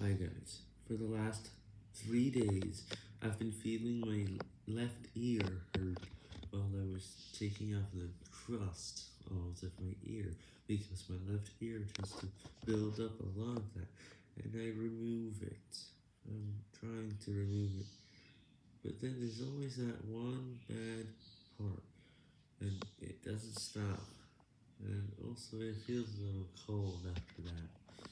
Hi guys, for the last three days, I've been feeling my left ear hurt while I was taking off the crust out of my ear, because my left ear tends to build up a lot of that, and I remove it. I'm trying to remove it, but then there's always that one bad part, and it doesn't stop, and also it feels a little cold after.